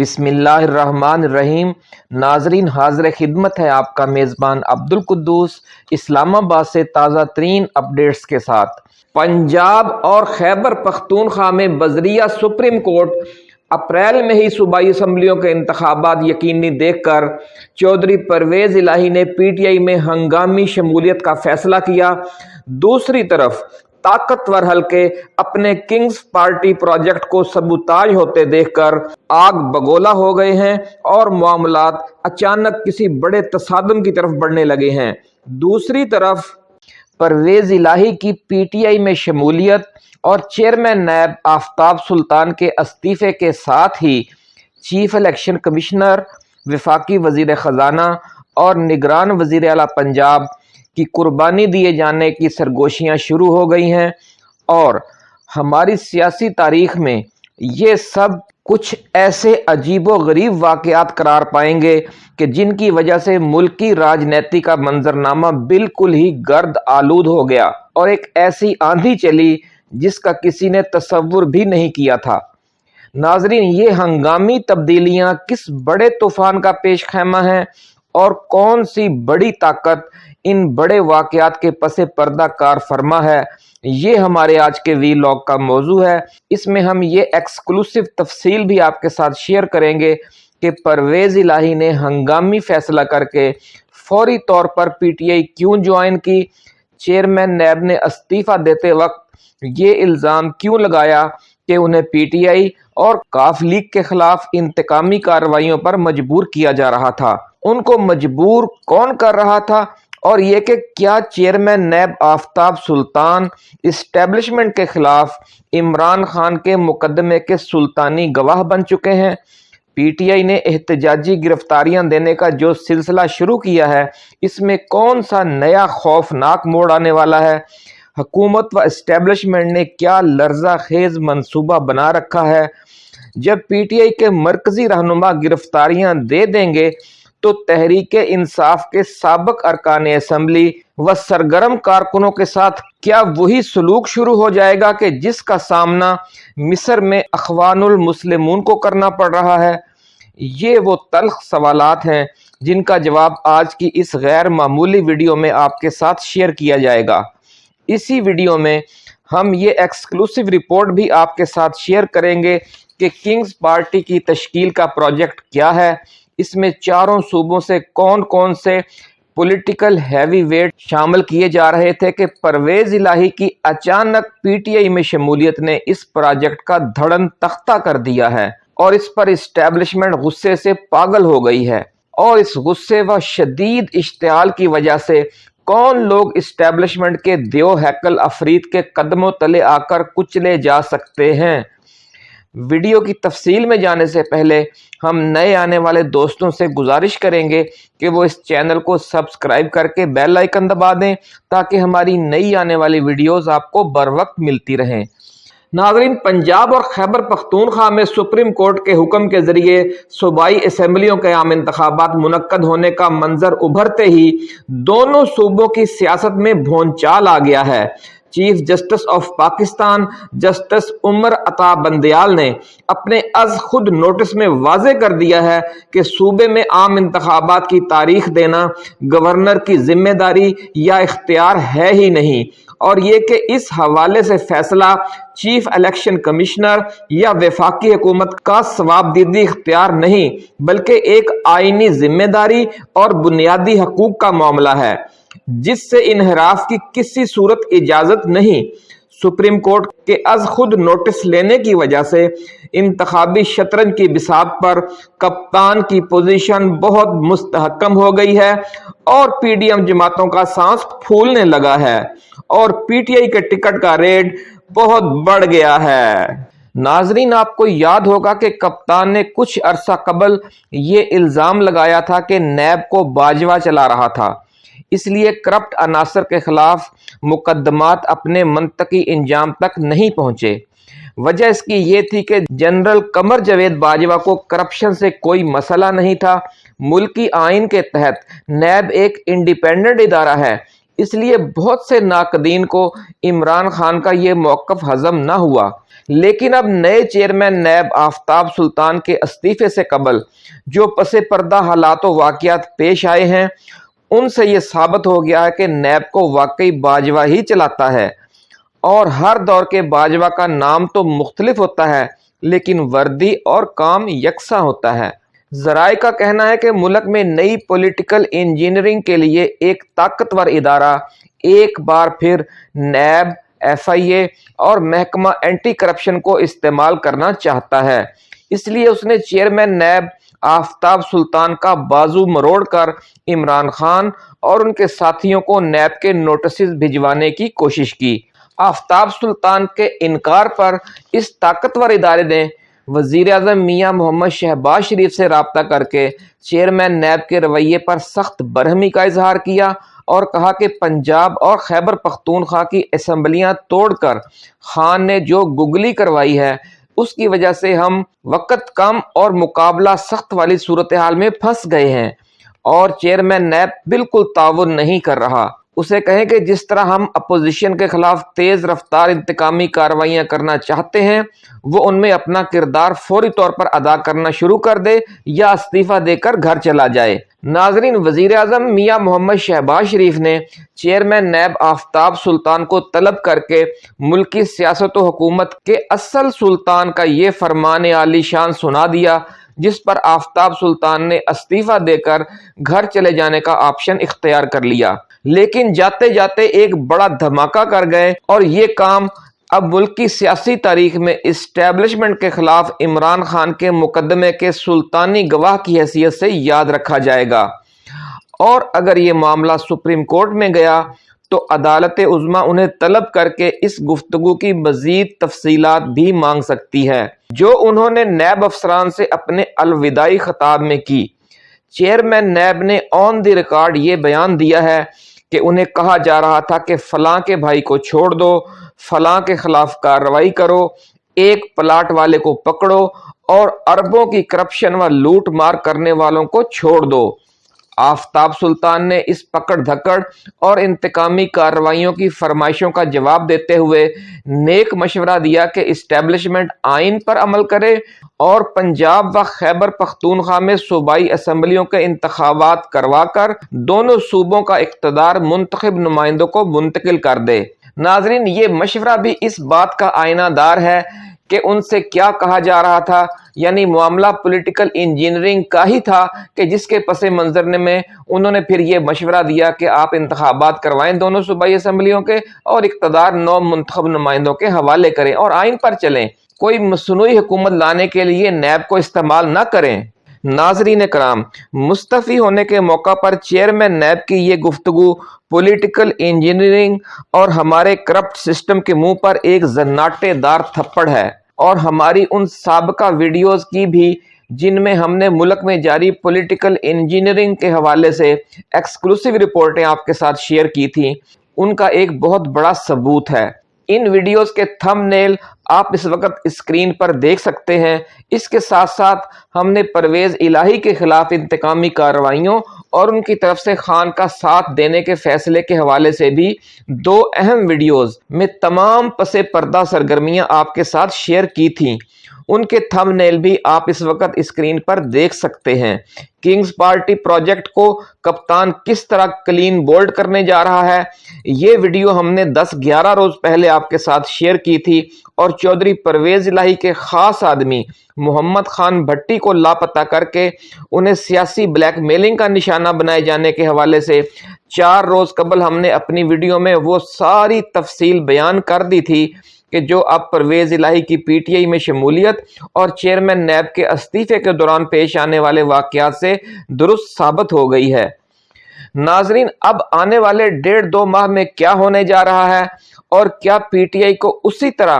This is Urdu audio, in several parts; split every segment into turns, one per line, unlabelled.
بسم اللہ الرحمن الرحیم۔ ناظرین، حاضر خدمت ہے آپ کا میزبان عبد القدوس اسلام آباد سے تازہ ترین اپڈیٹس کے ساتھ۔ پنجاب اور خیبر پختونخوا میں بذریعہ سپریم کورٹ اپریل میں ہی صوبائی اسمبلیوں کے انتخابات یقینی دیکھ کر چودھری پرویز الہی نے پی ٹی آئی میں ہنگامی شمولیت کا فیصلہ کیا۔ دوسری طرف طاقتور حلقے اپنے کنگز پارٹی پروجیکٹ کو سبوتاج ہوتے دیکھ کر آگ بگولا ہو گئے ہیں اور معاملات اچانک کسی بڑے تصادم کی طرف بڑھنے لگے ہیں۔ دوسری طرف، پرویز الہی کی پی ٹی آئی میں شمولیت اور چیئرمین نیب آفتاب سلطان کے استعفے کے ساتھ ہی چیف الیکشن کمشنر، وفاقی وزیر خزانہ اور نگران وزیر اعلیٰ پنجاب کی قربانی دیے جانے کی سرگوشیاں شروع ہو گئی ہیں اور ہماری سیاسی تاریخ میں یہ سب کچھ ایسے عجیب و غریب واقعات قرار پائیں گے کہ جن کی وجہ سے ملکی راجنیتی کا منظرنامہ بالکل ہی گرد آلود ہو گیا اور ایک ایسی آندھی چلی جس کا کسی نے تصور بھی نہیں کیا تھا۔ ناظرین، یہ ہنگامی تبدیلیاں کس بڑے طوفان کا پیش خیمہ ہیں اور کون سی بڑی طاقت ان بڑے واقعات کے پس پردہ کار فرما ہے۔ یہ ہمارے آج کے وی لاگ کا موضوع ہے۔ اس میں ہم یہ ایکسکلوسیو تفصیل بھی آپ کے ساتھ شیئر کریں گے کہ پرویز الہی نے ہنگامی فیصلہ کر کے فوری طور پر پی ٹی آئی کیوں جوائن کی؟ چیئرمین نیب نے استعفیٰ دیتے وقت یہ الزام کیوں لگایا کہ انہیں پی ٹی آئی اور کاف لیگ کے خلاف انتقامی کارروائیوں پر مجبور کیا جا رہا تھا؟ ان کو مجبور کون کر رہا تھا؟ اور یہ کہ کیا chairman NAB Aftab Sultan establishment کے خلاف عمران خان کے مقدمے کے سلطانی گواہ بن چکے ہیں۔ پی ٹی آئی نے احتجاجی گرفتاریاں دینے کا جو سلسلہ شروع کیا ہے، اس میں کون سا نیا خوفناک موڑ آنے والا ہے؟ حکومت و اسٹیبلشمنٹ نے کیا لرزہ خیز منصوبہ بنا رکھا ہے؟ جب پی ٹی آئی کے مرکزی رہنما گرفتاریاں دے دیں گے تو تحریک انصاف کے سابق ارکان اسمبلی و سرگرم کارکنوں کے ساتھ کیا وہی سلوک شروع ہو جائے گا کہ جس کا سامنا مصر میں اخوان المسلمون کو کرنا پڑ رہا ہے؟ یہ وہ تلخ سوالات ہیں جن کا جواب آج کی اس غیر معمولی ویڈیو میں آپ کے ساتھ شیئر کیا جائے گا۔ اسی ویڈیو میں ہم یہ ایکسکلوسیو رپورٹ بھی آپ کے ساتھ شیئر کریں گے کہ کنگز پارٹی کی تشکیل کا پروجیکٹ کیا ہے اس میں چاروں صوبوں سے کون کون سے پولیٹیکل ہیوی ویٹ شامل کیے جا رہے تھے کہ پرویز الہی کی اچانک پی ٹی آئی میں شمولیت نے اس پروجیکٹ کا دھڑن تختہ کر دیا ہے اور اس پر اسٹیبلشمنٹ غصے سے پاگل ہو گئی ہے اور اس غصے و شدید اشتعال کی وجہ سے کون لوگ اسٹیبلشمنٹ کے دیو ہیکل افرید کے قدموں تلے آ کر کچلے جا سکتے ہیں؟ ویڈیو کی تفصیل میں جانے سے پہلے ہم نئے آنے والے دوستوں سے گزارش کریں گے کہ وہ اس چینل کو سبسکرائب کر کے بیل آئکن دبا دیں تاکہ ہماری نئی آنے والی ویڈیوز آپ کو بر وقت ملتی رہیں۔ ناظرین، پنجاب اور خیبر پختونخوا میں سپریم کورٹ کے حکم کے ذریعے صوبائی اسمبلیوں کے عام انتخابات منعقد ہونے کا منظر ابھرتے ہی دونوں صوبوں کی سیاست میں بھونچال آ گیا ہے۔ Chief justice of Pakistan justice Umar Ata Bandial نے اپنے از خود نوٹس میں واضح کر دیا ہے کہ صوبے میں عام انتخابات کی تاریخ دینا گورنر کی ذمہ داری یا اختیار ہے ہی نہیں اور یہ کہ اس حوالے سے فیصلہ چیف الیکشن کمشنر یا وفاقی حکومت کا ثواب دیدی اختیار نہیں بلکہ ایک آئینی ذمہ داری اور بنیادی حقوق کا معاملہ ہے۔ جس سے انحراف کی کسی صورت اجازت نہیں، سپریم کورٹ کے از خود نوٹس لینے کی وجہ سے انتخابی شطرنج کی بساط پر کپتان کی پوزیشن بہت مستحکم ہو گئی ہے اور پی ڈی ایم جماعتوں کا سانس پھولنے لگا ہے اور پی ٹی آئی کے ٹکٹ کا ریٹ بہت بڑھ گیا ہے۔ ناظرین، آپ کو یاد ہوگا کہ کپتان نے کچھ عرصہ قبل یہ الزام لگایا تھا کہ نیب کو باجوہ چلا رہا تھا۔ اس لیے کرپٹ عناصر کے خلاف مقدمات اپنے منطقی انجام تک نہیں پہنچے۔ وجہ اس کی یہ تھی کہ جنرل قمر جوید باجوہ کو کرپشن سے کوئی مسئلہ نہیں تھا۔ ملکی آئین کے تحت نیب ایک انڈیپینڈنٹ ادارہ ہے۔ اس لیے بہت سے ناقدین کو عمران خان کا یہ موقف ہضم نہ ہوا۔ لیکن اب نئے چیئرمین نیب آفتاب سلطان کے استعفے سے قبل جو پس پردہ حالات و واقعات پیش آئے ہیں ان سے یہ ثابت ہو گیا ہے کہ نیب کو واقعی باجوہ ہی چلاتا ہے۔ اور ہر دور کے باجوہ کا نام تو مختلف ہوتا ہے، لیکن وردی اور کام یکساں ہوتا ہے۔ ذرائع کا کہنا ہے کہ ملک میں نئی پولیٹیکل انجینئرنگ کے لیے ایک طاقتور ادارہ ایک بار پھر نیب ایف آئی اے اور محکمہ اینٹی کرپشن کو استعمال کرنا چاہتا ہے۔ اس لیے اس نے چیئرمین نیب آفتاب سلطان کا بازو مروڑ کر عمران خان اور ان کے ساتھیوں کو نیب کے نوٹسز بھجوانے کی کوشش کی۔ آفتاب سلطان کے انکار پر اس طاقتور ادارے نے وزیر اعظم میاں محمد شہباز شریف سے رابطہ کر کے چیئرمین نیب کے رویے پر سخت برہمی کا اظہار کیا اور کہا کہ پنجاب اور خیبر پختونخوا کی اسمبلیاں توڑ کر خان نے جو گگلی کروائی ہے اس کی وجہ سے ہم وقت کم اور مقابلہ سخت والی صورتحال میں پھنس گئے ہیں۔ اور چیئرمین نیب بالکل تعاون نہیں کر رہا۔ اسے کہیں کہ جس طرح ہم اپوزیشن کے خلاف تیز رفتار انتقامی کاروائیاں کرنا چاہتے ہیں، وہ ان میں اپنا کردار فوری طور پر ادا کرنا شروع کر دے یا استعفیٰ دے کر گھر چلا جائے۔ ناظرین وزیر اعظم میاں محمد شہباز شریف نے چیئرمین نیب آفتاب سلطان کو طلب کر کے ملکی سیاست و حکومت کے اصل سلطان کا یہ فرمان عالی شان سنا دیا، جس پر آفتاب سلطان نے استعفیٰ دے کر گھر چلے جانے کا آپشن اختیار کر لیا۔ لیکن جاتے جاتے ایک بڑا دھماکہ کر گئے اور یہ کام اب ملک کی سیاسی تاریخ میں اسٹیبلشمنٹ کے خلاف عمران خان کے مقدمے کے سلطانی گواہ کی حیثیت سے یاد رکھا جائے گا۔ اور اگر یہ معاملہ سپریم کورٹ میں گیا تو عدالت عظما انہیں طلب کر کے اس گفتگو کی مزید تفصیلات بھی مانگ سکتی ہے جو انہوں نے نیب افسران سے اپنے الوداعی خطاب میں کی۔ چیئرمین نیب نے آن دی ریکارڈ یہ بیان دیا ہے کہ انہیں کہا جا رہا تھا کہ فلاں کے بھائی کو چھوڑ دو، فلاں کے خلاف کارروائی کرو، ایک پلاٹ والے کو پکڑو اور اربوں کی کرپشن و لوٹ مار کرنے والوں کو چھوڑ دو۔ آفتاب سلطان نے اس پکڑ دھکڑ اور انتقامی کارروائیوں کی فرمائشوں کا جواب دیتے ہوئے نیک مشورہ دیا کہ اسٹیبلشمنٹ آئین پر عمل کرے اور پنجاب و خیبر پختونخوا میں صوبائی اسمبلیوں کے انتخابات کروا کر دونوں صوبوں کا اقتدار منتخب نمائندوں کو منتقل کر دے۔ ناظرین، یہ مشورہ بھی اس بات کا آئینہ دار ہے کہ ان سے کیا کہا جا رہا تھا؟ یعنی معاملہ پولیٹیکل انجینئرنگ کا ہی تھا کہ جس کے پس منظر میں انہوں نے پھر یہ مشورہ دیا کہ آپ انتخابات کروائیں دونوں صوبائی اسمبلیوں کے اور اقتدار نو منتخب نمائندوں کے حوالے کریں اور آئین پر چلیں۔ کوئی مصنوعی حکومت لانے کے لیے نیب کو استعمال نہ کریں۔ ناظرین کرام مستفی ہونے کے موقع پر چیئرمین نیب کی یہ گفتگو پولیٹیکل انجینئرنگ اور ہمارے کرپٹ سسٹم کے منہ پر ایک زناٹے دار تھپڑ ہے۔ اور ہماری ان سابقہ ویڈیوز کی بھی، جن میں ہم نے ملک میں جاری پولیٹیکل انجینئرنگ کے حوالے سے ایکسکلوسیو رپورٹیں آپ کے ساتھ شیئر کی تھیں۔ ان کا ایک بہت بڑا ثبوت ہے۔ ان ویڈیوز کے تھم نیل آپ اس وقت اسکرین پر دیکھ سکتے ہیں۔ اس کے ساتھ ساتھ ہم نے پرویز الہی کے خلاف انتقامی کارروائیوں اور ان کی طرف سے خان کا ساتھ دینے کے فیصلے کے حوالے سے بھی دو اہم ویڈیوز میں تمام پس پردہ سرگرمیاں آپ کے ساتھ شیئر کی تھیں۔ ان کے تھم نیل بھی آپ اس وقت اسکرین پر دیکھ سکتے ہیں۔ کنگز پارٹی پروجیکٹ کو کپتان کس طرح کلین بولڈ کرنے جا رہا ہے، یہ ویڈیو ہم نے دس گیارہ روز پہلے آپ کے ساتھ شیئر کی تھی اور چودری پرویز الہی کے خاص آدمی محمد خان بھٹی کو لاپتہ کر کے انہیں سیاسی بلیک میلنگ کا نشانہ بنائے جانے کے حوالے سے چار روز قبل ہم نے اپنی ویڈیو میں وہ ساری تفصیل بیان کر دی تھی۔ کہ جو اب پرویز الہی کی پی ٹی آئی میں شمولیت اور چیئرمین نیب کے استعفے کے دوران پیش آنے والے واقعات سے درست ثابت ہو گئی ہے۔ ناظرین، اب آنے والے ڈیڑھ دو ماہ میں کیا ہونے جا رہا ہے اور کیا پی ٹی آئی کو اسی طرح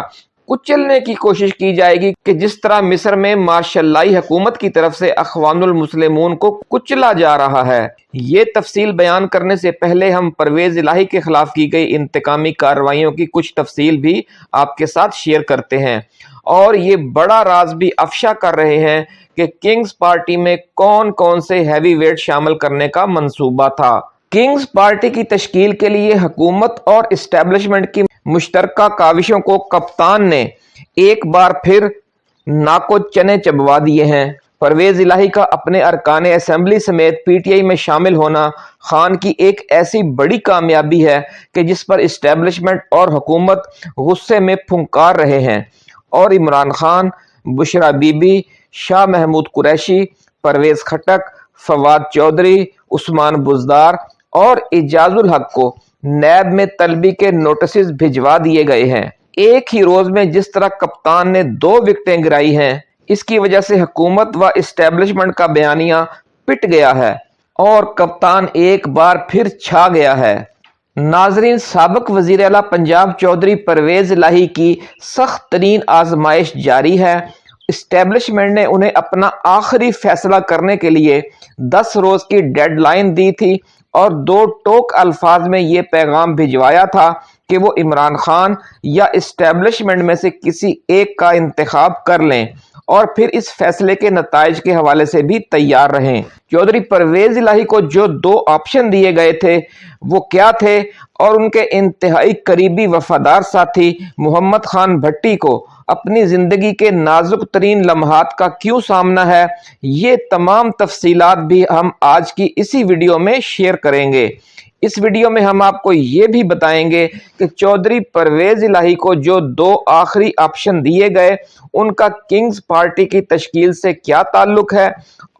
کچلنے کی کوشش کی جائے گی کہ جس طرح مصر میں ماشاءاللہ حکومت کی طرف سے اخوان المسلمون کو کچلا جا رہا ہے، یہ تفصیل بیان کرنے سے پہلے ہم پرویز الہی کے خلاف کی گئی انتقامی کارروائیوں کی کچھ تفصیل بھی آپ کے ساتھ شیئر کرتے ہیں۔ اور یہ بڑا راز بھی افشا کر رہے ہیں کہ کنگز پارٹی میں کون کون سے ہیوی ویٹ شامل کرنے کا منصوبہ تھا۔ کنگز پارٹی کی تشکیل کے لیے حکومت اور اسٹیبلشمنٹ کی مشترکہ کاوشوں کو کپتان نے ایک بار پھر ناکو چنے چبوا دیے ہیں۔ پرویز الہی کا اپنے ارکان اسمبلی سمیت پی ٹی آئی میں شامل ہونا خان کی ایک ایسی بڑی کامیابی ہے کہ جس پر اسٹیبلشمنٹ اور حکومت غصے میں پھنکار رہے ہیں۔ اور عمران خان، بشرا بی بی شاہ محمود قریشی، پرویز کھٹک، فواد چودھری، عثمان بزدار اور اجاز الحق کو نیب میں طلبی کے نوٹسز بھجوا دیے گئے ہیں۔ ایک ہی روز میں جس طرح کپتان نے دو وکٹیں گرائی ہیں، اس کی وجہ سے حکومت و اسٹیبلشمنٹ کا بیانیہ پٹ گیا ہے اور کپتان ایک بار پھر چھا گیا ہے۔ ناظرین، سابق وزیر اعلیٰ پنجاب چودھری پرویز الہی کی سخت ترین آزمائش جاری ہے۔ اسٹیبلشمنٹ نے انہیں اپنا آخری فیصلہ کرنے کے لیے دس روز کی ڈیڈ لائن دی تھی۔ اور دو ٹوک الفاظ میں یہ پیغام بھجوایا تھا کہ وہ عمران خان یا اسٹیبلشمنٹ میں سے کسی ایک کا انتخاب کر لیں اور پھر اس فیصلے کے نتائج کے حوالے سے بھی تیار رہیں۔ چودھری پرویز الہی کو جو دو آپشن دیے گئے تھے، وہ کیا تھے؟ اور ان کے انتہائی قریبی وفادار ساتھی محمد خان بھٹی کو اپنی زندگی کے نازک ترین لمحات کا کیوں سامنا ہے، یہ تمام تفصیلات بھی ہم آج کی اسی ویڈیو میں شیئر کریں گے۔ اس ویڈیو میں ہم آپ کو یہ بھی بتائیں گے کہ چودھری پرویز الہی کو جو دو آخری آپشن دیے گئے، ان کا کنگز پارٹی کی تشکیل سے کیا تعلق ہے؟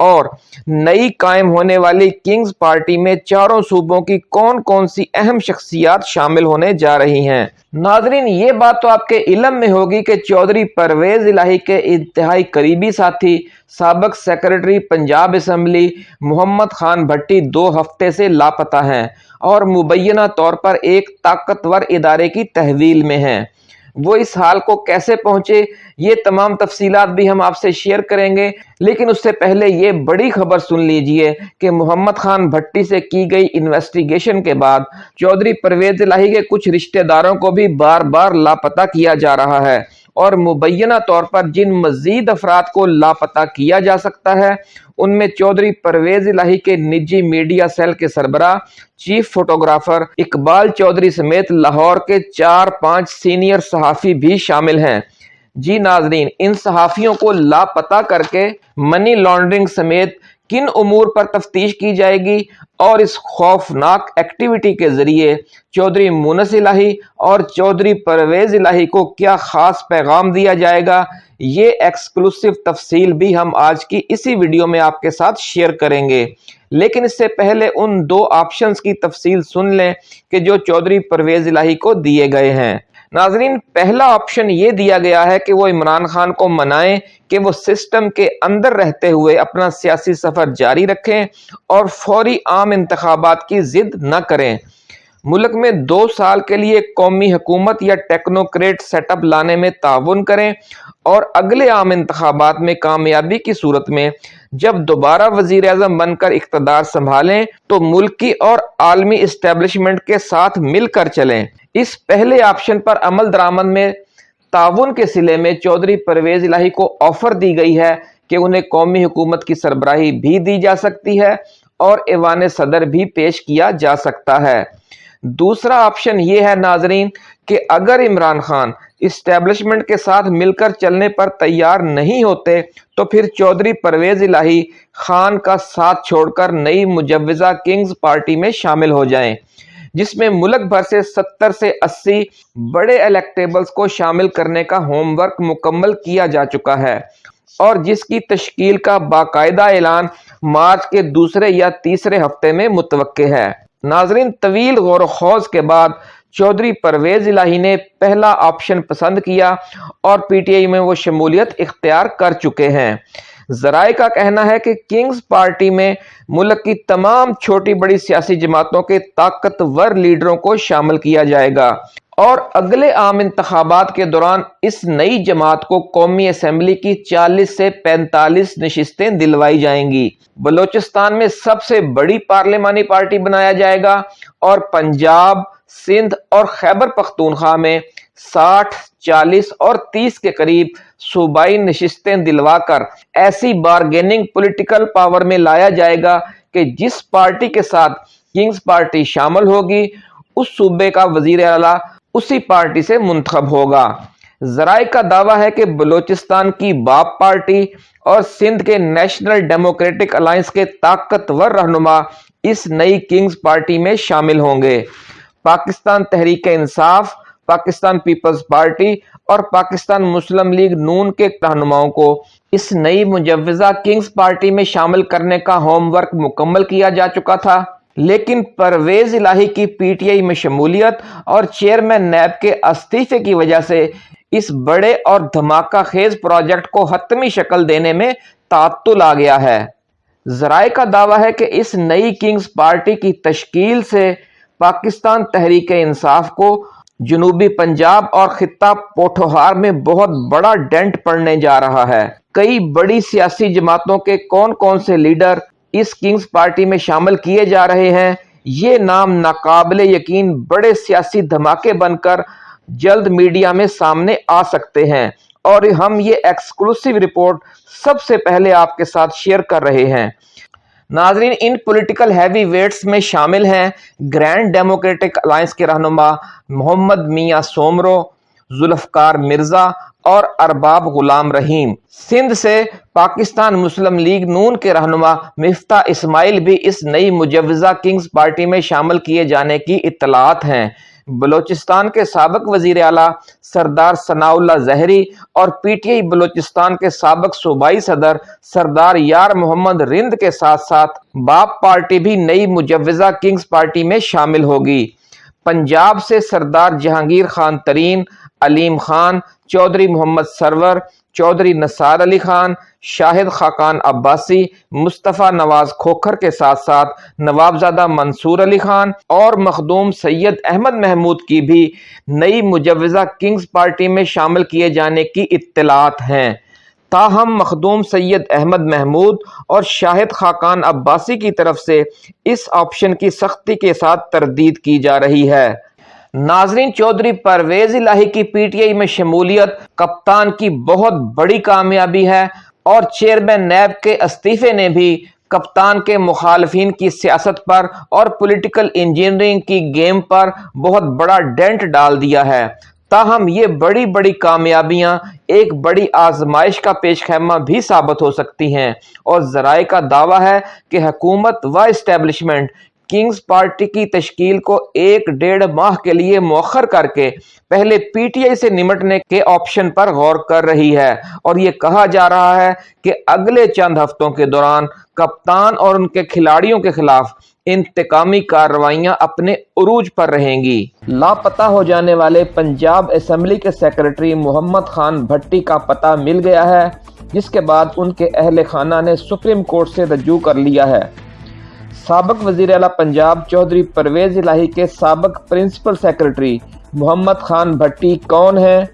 اور نئی قائم ہونے والی کنگز پارٹی میں چاروں صوبوں کی کون کون سی اہم شخصیات شامل ہونے جا رہی ہیں؟ ناظرین، یہ بات تو آپ کے علم میں ہوگی کہ چودھری پرویز الہی کے انتہائی قریبی ساتھی، سابق سیکرٹری پنجاب اسمبلی محمد خان بھٹی دو ہفتے سے لاپتہ ہیں اور مبینہ طور پر ایک طاقتور ادارے کی تحویل میں ہیں۔ وہ اس حال کو کیسے پہنچے یہ تمام تفصیلات بھی ہم آپ سے شیئر کریں گے۔ لیکن اس سے پہلے یہ بڑی خبر سن لیجیے کہ محمد خان بھٹی سے کی گئی انویسٹیگیشن کے بعد چودھری پرویز لاہی کے کچھ رشتہ داروں کو بھی بار بار لاپتہ کیا جا رہا ہے۔ اور مبینہ طور پر جن مزید افراد کو لاپتہ کیا جا سکتا ہے، ان میں چودھری پرویز الہی کے نجی میڈیا سیل کے سربراہ، چیف فوٹوگرافر اقبال چودھری سمیت لاہور کے چار پانچ سینئر صحافی بھی شامل ہیں۔ جی ناظرین، ان صحافیوں کو لاپتہ کر کے منی لانڈرنگ سمیت کن امور پر تفتیش کی جائے گی اور اس خوفناک ایکٹیویٹی کے ذریعے چودھری مونس الہی اور چودھری پرویز الہی کو کیا خاص پیغام دیا جائے گا؟ یہ ایکسکلوسیو تفصیل بھی ہم آج کی اسی ویڈیو میں آپ کے ساتھ شیئر کریں گے۔ لیکن اس سے پہلے ان دو آپشنز کی تفصیل سن لیں کہ جو چودھری پرویز الہی کو دیے گئے ہیں۔ ناظرین، پہلا آپشن یہ دیا گیا ہے کہ وہ عمران خان کو منائیں کہ وہ سسٹم کے اندر رہتے ہوئے اپنا سیاسی سفر جاری رکھیں اور فوری عام انتخابات کی ضد نہ کریں۔ ملک میں دو سال کے لیے قومی حکومت یا ٹیکنوکریٹ سیٹ اپ لانے میں تعاون کریں اور اگلے عام انتخابات میں کامیابی کی صورت میں جب دوبارہ وزیر اعظم بن کر اقتدار سنبھالیں تو ملکی اور عالمی اسٹیبلشمنٹ کے ساتھ مل کر چلیں۔ اس پہلے آپشن پر عمل درآمد میں تعاون کے سلے میں چودھری پرویز الہی کو آفر دی گئی ہے کہ انہیں قومی حکومت کی سربراہی بھی دی جا سکتی ہے اور ایوان صدر بھی پیش کیا جا سکتا ہے۔ دوسرا آپشن یہ ہے ناظرین کہ اگر عمران خان اسٹیبلشمنٹ کے ساتھ مل کر چلنے پر تیار نہیں ہوتے تو پھر چودھری پرویز الہی خان کا ساتھ چھوڑ کر نئی مجوزہ کنگز پارٹی میں شامل ہو جائیں۔ جس میں ملک بھر سے ستر سے اسی بڑے الیکٹیبلز کو شامل کرنے کا ہوم ورک مکمل کیا جا چکا ہے اور جس کی تشکیل کا باقاعدہ اعلان مارچ کے دوسرے یا تیسرے ہفتے میں متوقع ہے۔ ناظرین، طویل غور و خوض کے بعد چودھری پرویز الہی نے پہلا آپشن پسند کیا اور پی ٹی آئی میں وہ شمولیت اختیار کر چکے ہیں۔ ذرائع کا کہنا ہے کہ کنگز پارٹی میں ملک کی تمام چھوٹی بڑی سیاسی جماعتوں کے طاقتور لیڈروں کو شامل کیا جائے گا۔ اور اگلے عام انتخابات کے دوران اس نئی جماعت کو قومی اسمبلی کی چالیس سے پینتالیس نشستیں دلوائی جائیں گی۔ بلوچستان میں سب سے بڑی پارلیمانی پارٹی بنایا جائے گا اور پنجاب، سندھ اور خیبر پختونخوا میں ساٹھ، چالیس اور تیس کے قریب صوبائی نشستیں دلوا کر ایسی بارگیننگ پولیٹیکل پاور میں لایا جائے گا کہ جس پارٹی کے ساتھ کنگز پارٹی شامل ہوگی، اس صوبے کا وزیر اعلیٰ اسی پارٹی سے منتخب ہوگا۔ ذرائع کا دعویٰ ہے کہ بلوچستان کی باپ پارٹی اور سندھ کے نیشنل ڈیموکریٹک الائنس کے طاقتور رہنما اس نئی کنگز پارٹی میں شامل ہوں گے۔ پاکستان تحریک انصاف پاکستان پیپلز پارٹی اور پاکستان مسلم لیگ نون کے رہنماؤں کو اس نئی مجوزہ کنگز پارٹی میں شامل کرنے کا ہوم ورک مکمل کیا جا چکا تھا۔ لیکن پرویز الہی کی پی ٹی آئی میں شمولیت اور چیئرمین نیب کے استعفے کی وجہ سے اس بڑے اور دھماکہ خیز پروجیکٹ کو حتمی شکل دینے میں تعطل آ گیا ہے۔ ذرائع کا دعویٰ ہے کہ اس نئی کنگز پارٹی کی تشکیل سے پاکستان تحریک انصاف کو جنوبی پنجاب اور خطہ پوٹھوہار میں بہت بڑا ڈینٹ پڑنے جا رہا ہے۔ کئی بڑی سیاسی جماعتوں کے کون کون سے لیڈر اس کنگز پارٹی میں شامل کیے جا رہے ہیں، یہ نام ناقابل یقین بڑے سیاسی دھماکے بن کر جلد میڈیا میں سامنے آ سکتے ہیں۔ اور ہم یہ ایکسکلوسیو رپورٹ سب سے پہلے آپ کے ساتھ شیئر کر رہے ہیں۔ ناظرین، ان پولیٹیکل ہیوی ویٹس میں شامل ہیں گرینڈ ڈیموکریٹک الائنس کے رہنما محمد میاں سومرو ذوالفقار مرزا اور ارباب غلام رحیم۔ سندھ سے پاکستان مسلم لیگ نون کے رہنما مفتہ اسماعیل بھی اس نئی مجوزہ کنگز پارٹی میں شامل کیے جانے کی اطلاعات ہیں۔ بلوچستان کے سابق وزیر اعلیٰ سردار ثناء اللہ زہری اور پی ٹی آئی بلوچستان کے سابق صوبائی صدر سردار یار محمد رند کے ساتھ ساتھ باپ پارٹی بھی نئی مجوزہ کنگز پارٹی میں شامل ہوگی۔ پنجاب سے سردار جہانگیر خان ترین، علیم خان، چودھری محمد سرور چودھری نصار علی خان، شاہد خاقان عباسی، مصطفیٰ نواز کھوکھر کے ساتھ ساتھ نوابزادہ منصور علی خان اور مخدوم سید احمد محمود کی بھی نئی مجوزہ کنگز پارٹی میں شامل کیے جانے کی اطلاعات ہیں۔ تاہم، مخدوم سید احمد محمود اور شاہد خاقان عباسی کی طرف سے اس آپشن کی سختی کے ساتھ تردید کی جا رہی ہے۔ ناظرین چودھری پرویز الہی کی پی ٹی آئی میں شمولیت، کپتان کی بہت بڑی کامیابی ہے اور چیئرمین نیب کے استعفے نے بھی کپتان کے مخالفین کی سیاست پر اور پولیٹیکل انجینئرنگ کی گیم پر بہت بڑا ڈینٹ ڈال دیا ہے۔ تاہم، یہ بڑی بڑی کامیابیاں ایک بڑی آزمائش کا پیش خیمہ بھی ثابت ہو سکتی ہیں۔ اور ذرائع کا دعویٰ ہے کہ حکومت و اسٹیبلشمنٹ کنگز پارٹی کی تشکیل کو ایک ڈیڑھ ماہ کے لیے مؤخر کر کے پہلے پی ٹی آئی سے نمٹنے کے آپشن پر غور کر رہی ہے اور یہ کہا جا رہا ہے کہ اگلے چند ہفتوں کے دوران کپتان اور ان کے کھلاڑیوں کے خلاف انتقامی کارروائیاں اپنے عروج پر رہیں گی۔ لاپتہ ہو جانے والے پنجاب اسمبلی کے سیکرٹری محمد خان بھٹی کا پتہ مل گیا ہے، جس کے بعد ان کے اہل خانہ نے سپریم کورٹ سے رجوع کر لیا ہے۔ سابق وزیر اعلیٰ پنجاب چودھری پرویز الہی کے سابق پرنسپل سیکرٹری محمد خان بھٹی کون ہیں؟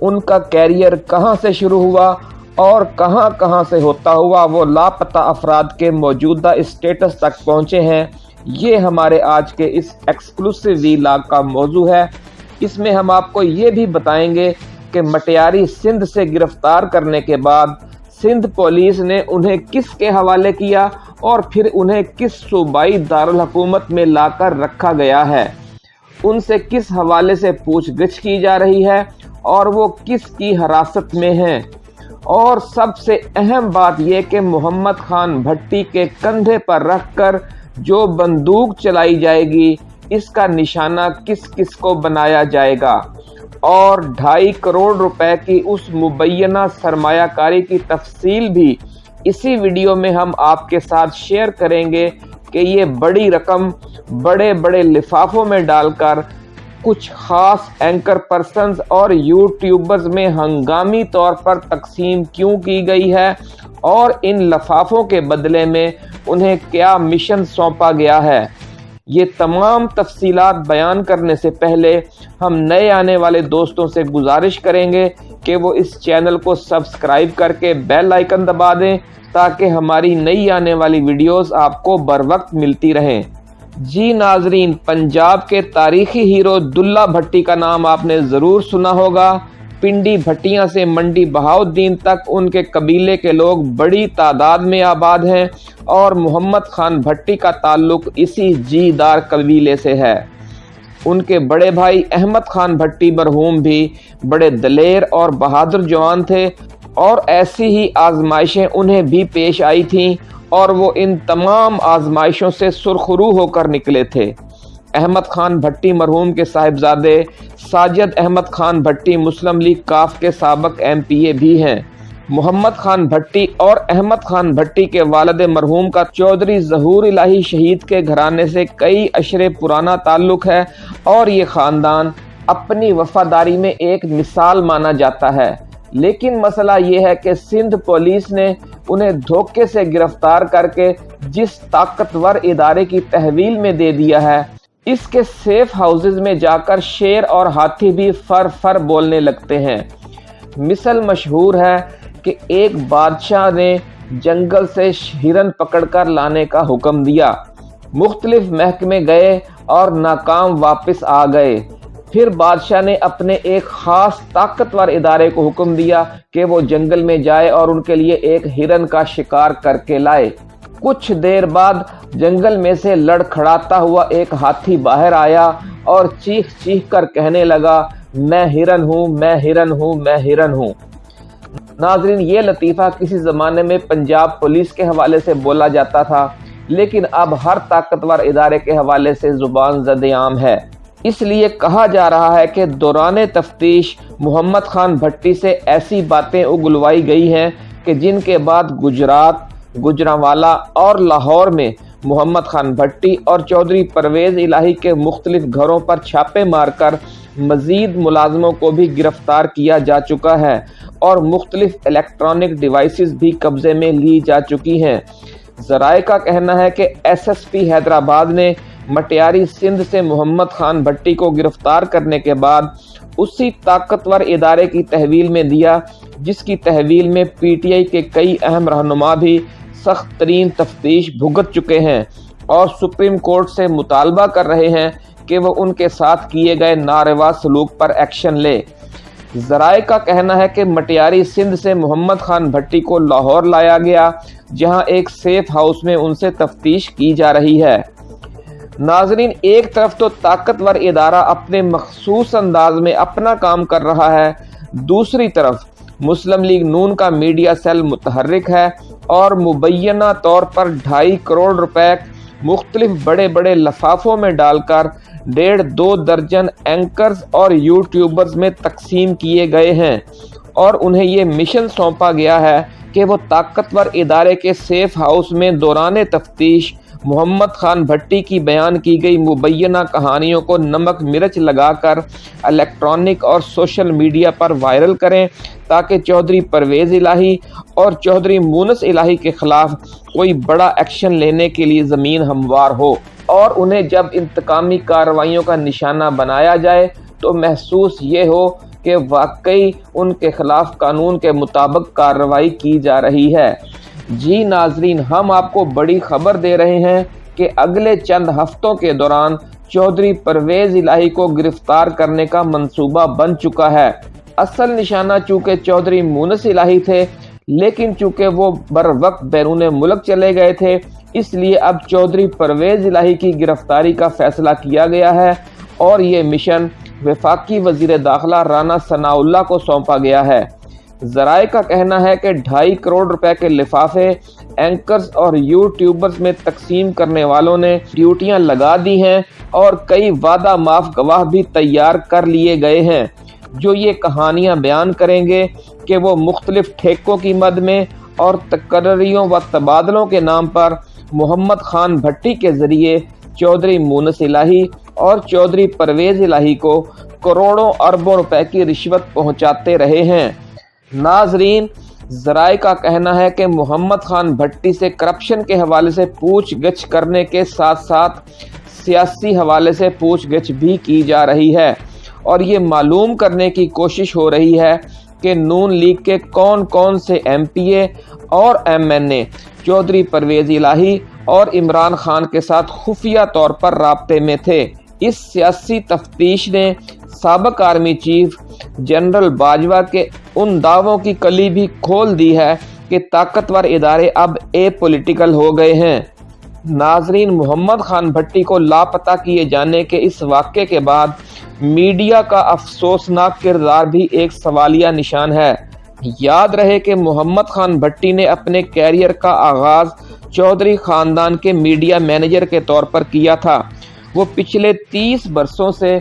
ان کا کیریئر کہاں سے شروع ہوا اور کہاں کہاں سے ہوتا ہوا وہ لاپتہ افراد کے موجودہ اسٹیٹس تک پہنچے ہیں؟ یہ ہمارے آج کے اس ایکسکلوسیو وی لاگ کا موضوع ہے۔ اس میں ہم آپ کو یہ بھی بتائیں گے کہ مٹیاری سندھ سے گرفتار کرنے کے بعد سندھ پولیس نے انہیں کس کے حوالے کیا اور پھر انہیں کس صوبائی دارالحکومت میں لا کر رکھا گیا ہے؟ ان سے کس حوالے سے پوچھ گچھ کی جا رہی ہے اور وہ کس کی حراست میں ہیں؟ اور سب سے اہم بات یہ کہ محمد خان بھٹی کے کندھے پر رکھ کر جو بندوق چلائی جائے گی، اس کا نشانہ کس کس کو بنایا جائے گا؟ اور ڈھائی کروڑ روپے کی اس مبینہ سرمایہ کاری کی تفصیل بھی اسی ویڈیو میں ہم آپ کے ساتھ شیئر کریں گے کہ یہ بڑی رقم بڑے بڑے لفافوں میں ڈال کر کچھ خاص اینکر پرسنز اور یوٹیوبرز میں ہنگامی طور پر تقسیم کیوں کی گئی ہے اور ان لفافوں کے بدلے میں انہیں کیا مشن سونپا گیا ہے۔ یہ تمام تفصیلات بیان کرنے سے پہلے ہم نئے آنے والے دوستوں سے گزارش کریں گے کہ وہ اس چینل کو سبسکرائب کر کے بیل آئیکن دبا دیں تاکہ ہماری نئی آنے والی ویڈیوز آپ کو بر وقت ملتی رہیں۔ جی ناظرین، پنجاب کے تاریخی ہیرو دلہ بھٹی کا نام آپ نے ضرور سنا ہوگا۔ پنڈی بھٹیاں سے منڈی بہاؤدین تک ان کے قبیلے کے لوگ بڑی تعداد میں آباد ہیں اور محمد خان بھٹی کا تعلق اسی جی دار قبیلے سے ہے۔ ان کے بڑے بھائی احمد خان بھٹی مرحوم بھی بڑے دلیر اور بہادر جوان تھے اور ایسی ہی آزمائشیں انہیں بھی پیش آئی تھیں اور وہ ان تمام آزمائشوں سے سرخرو ہو کر نکلے تھے۔ احمد خان بھٹی مرحوم کے صاحبزادے ساجد احمد خان بھٹی مسلم لیگ کاف کے سابق ایم پی اے بھی ہیں۔ محمد خان بھٹی اور احمد خان بھٹی کے والد مرحوم کا چودھری ظہور الہی شہید کے گھرانے سے کئی اشرے پرانا تعلق ہے اور یہ خاندان اپنی وفاداری میں ایک مثال مانا جاتا ہے۔ لیکن مسئلہ یہ ہے کہ سندھ پولیس نے انہیں دھوکے سے گرفتار کر کے جس طاقتور ادارے کی تحویل میں دے دیا ہے اس کے سیف ہاؤسز میں جا کر شیر اور ہاتھی بھی فر فر بولنے لگتے ہیں۔ مثل مشہور ہے کہ ایک بادشاہ نے جنگل سے ہرن پکڑ کر لانے کا حکم دیا۔ مختلف محکمے گئے اور ناکام واپس آ گئے۔ پھر بادشاہ نے اپنے ایک خاص طاقتور ادارے کو حکم دیا کہ وہ جنگل میں جائے اور ان کے لیے ایک ہرن کا شکار کر کے لائے۔ کچھ دیر بعد جنگل میں سے لڑ کھڑاتا ہوا ایک ہاتھی باہر آیا اور چیخ چیخ کر کہنے لگا، میں ہرن ہوں، میں ہرن ہوں، میں ہرن ہوں. ناظرین، یہ لطیفہ کسی زمانے میں پنجاب پولیس کے حوالے سے بولا جاتا تھا، لیکن اب ہر طاقتور ادارے کے حوالے سے زبان زد عام ہے۔ اس لیے کہا جا رہا ہے کہ دوران تفتیش محمد خان بھٹی سے ایسی باتیں اگلوائی گئی ہیں کہ جن کے بعد گجرات گجراوالا اور لاہور میں محمد خان بھٹی اور چودھری پرویز الہی کے مختلف گھروں پر چھاپے مار کر مزید ملازموں کو بھی گرفتار کیا جا چکا ہے اور مختلف الیکٹرانک ڈیوائسز بھی قبضے میں لی جا چکی ہیں۔ ذرائع کا کہنا ہے کہ ایس ایس پی حیدرآباد نے مٹیاری سندھ سے محمد خان بھٹی کو گرفتار کرنے کے بعد اسی طاقتور ادارے کی تحویل میں دیا، جس کی تحویل میں پی ٹی آئی کے کئی اہم رہنما بھی سخت ترین تفتیش بھگت چکے ہیں اور سپریم کورٹ سے مطالبہ کر رہے ہیں کہ وہ ان کے ساتھ کیے گئے ناروا سلوک پر ایکشن لے۔ ذرائع کا کہنا ہے کہ مٹیاری سندھ سے محمد خان بھٹی کو لاہور لایا گیا، جہاں ایک سیف ہاؤس میں ان سے تفتیش کی جا رہی ہے۔ ناظرین، ایک طرف تو طاقتور ادارہ اپنے مخصوص انداز میں اپنا کام کر رہا ہے، دوسری طرف مسلم لیگ نون کا میڈیا سیل متحرک ہے اور مبینہ طور پر ڈھائی کروڑ روپے مختلف بڑے بڑے لفافوں میں ڈال کر ڈیڑھ دو درجن اینکرز اور یوٹیوبرز میں تقسیم کیے گئے ہیں۔ اور انہیں یہ مشن سونپا گیا ہے کہ وہ طاقتور ادارے کے سیف ہاؤس میں دوران تفتیش محمد خان بھٹی کی بیان کی گئی۔ مبینہ کہانیوں کو نمک مرچ لگا کر الیکٹرانک اور سوشل میڈیا پر وائرل کریں تاکہ چودھری پرویز الہی اور چودھری مونس الہی کے خلاف کوئی بڑا ایکشن لینے کے لیے زمین ہموار ہو اور انہیں جب انتقامی کارروائیوں کا نشانہ بنایا جائے تو محسوس یہ ہو کہ واقعی ان کے خلاف قانون کے مطابق کارروائی کی جا رہی ہے۔ جی ناظرین، ہم آپ کو بڑی خبر دے رہے ہیں کہ اگلے چند ہفتوں کے دوران چودھری پرویز الہی کو گرفتار کرنے کا منصوبہ بن چکا ہے۔ اصل نشانہ چونکہ چودھری مونس الہی تھے، لیکن چونکہ وہ بر وقت بیرون ملک چلے گئے تھے، اس لیے اب چودھری پرویز الہی کی گرفتاری کا فیصلہ کیا گیا ہے اور یہ مشن وفاقی وزیر داخلہ رانا ثناء اللہ کو سونپا گیا ہے۔ ذرائع کا کہنا ہے کہ ڈھائی کروڑ روپے کے لفافے اینکرز اور یوٹیوبرز میں تقسیم کرنے والوں نے ڈیوٹیاں لگا دی ہیں اور کئی وعدہ معاف گواہ بھی تیار کر لیے گئے ہیں۔ جو یہ کہانیاں بیان کریں گے کہ وہ مختلف ٹھیکوں کی مد میں اور تقرریوں و تبادلوں کے نام پر محمد خان بھٹی کے ذریعے چودھری مونس الہی اور چودھری پرویز الہی کو کروڑوں اربوں روپے کی رشوت پہنچاتے رہے ہیں۔ ناظرین، ذرائع کا کہنا ہے کہ محمد خان بھٹی سے کرپشن کے حوالے سے پوچھ گچھ کرنے کے ساتھ ساتھ سیاسی حوالے سے پوچھ گچھ بھی کی جا رہی ہے۔ اور یہ معلوم کرنے کی کوشش ہو رہی ہے کہ نون لیگ کے کون کون سے ایم پی اے اور M N A, Chaudhry Pervez Elahi اور عمران خان کے ساتھ خفیہ طور پر رابطے میں تھے۔ اس سیاسی تفتیش نے سابق آرمی چیف جنرل باجوہ کے ان دعووں کی کلی بھی کھول دی ہے کہ طاقتور ادارے اب اے پولیٹیکل ہو گئے ہیں۔ ناظرین محمد خان بھٹی کو لاپتہ کیے جانے کے اس واقعے کے بعد میڈیا کا افسوسناک کردار بھی ایک سوالیہ نشان ہے۔ یاد رہے کہ محمد خان بھٹی نے اپنے کیریئر کا آغاز چودھری خاندان کے میڈیا مینیجر کے طور پر کیا تھا۔ وہ پچھلے تیس برسوں سے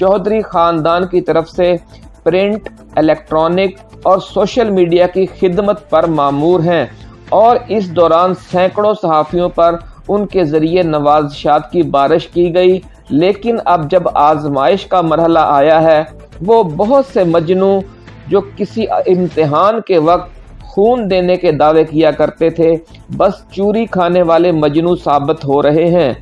چودھری خاندان کی طرف سے پرنٹ، الیکٹرانک اور سوشل میڈیا کی خدمت پر معمور ہیں اور اس دوران سینکڑوں صحافیوں پر ان کے ذریعے نوازشات کی بارش کی گئی۔ لیکن اب جب آزمائش کا مرحلہ آیا ہے، وہ بہت سے مجنو جو کسی امتحان کے وقت خون دینے کے دعوے کیا کرتے تھے، بس چوری کھانے والے مجنو ثابت ہو رہے ہیں۔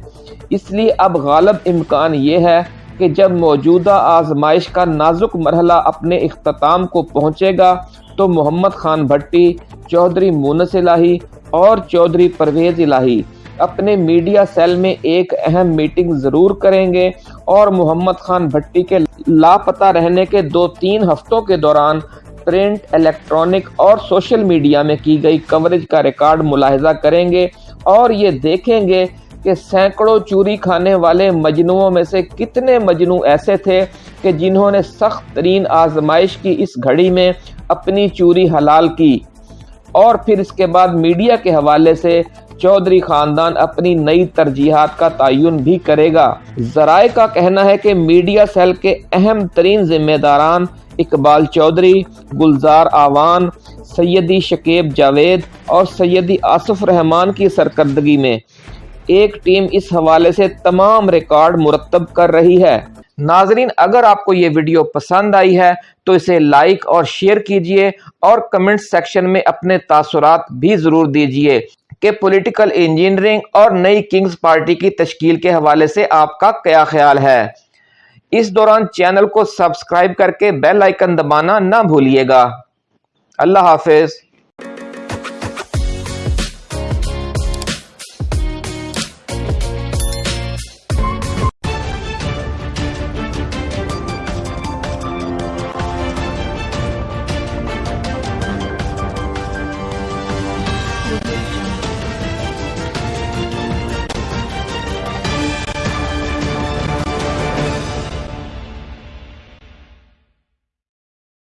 اس لیے اب غالب امکان یہ ہے کہ جب موجودہ آزمائش کا نازک مرحلہ اپنے اختتام کو پہنچے گا، تو محمد خان بھٹی، چودھری مونس الہی اور چودھری پرویز الہی اپنے میڈیا سیل میں ایک اہم میٹنگ ضرور کریں گے اور محمد خان بھٹی کے لاپتہ رہنے کے دو تین ہفتوں کے دوران پرنٹ، الیکٹرانک اور سوشل میڈیا میں کی گئی کوریج کا ریکارڈ ملاحظہ کریں گے اور یہ دیکھیں گے کہ سینکڑوں چوری کھانے والے مجنوعوں میں سے کتنے مجنوع ایسے تھے کہ جنہوں نے سخت ترین آزمائش کی اس گھڑی میں اپنی چوری حلال کی۔ اور پھر اس کے بعد میڈیا کے حوالے سے چودھری خاندان اپنی نئی ترجیحات کا تعین بھی کرے گا۔ ذرائع کا کہنا ہے کہ میڈیا سیل کے اہم ترین ذمہ داران اقبال چودھری، گلزار آوان، سیدی شکیب جاوید اور سیدی آصف رحمان کی سرکردگی میں۔ ایک ٹیم اس حوالے سے تمام ریکارڈ مرتب کر رہی ہے۔ ناظرین، اگر آپ کو یہ ویڈیو پسند آئی ہے، تو اسے لائک اور شیئر کیجیے اور کمنٹ سیکشن میں اپنے تاثرات بھی ضرور دیجیے کہ پولیٹیکل انجینئرنگ اور نئی کنگز پارٹی کی تشکیل کے حوالے سے آپ کا کیا خیال ہے۔ اس دوران چینل کو سبسکرائب کر کے بیل آئیکن دبانا نہ بھولیے گا۔ اللہ حافظ۔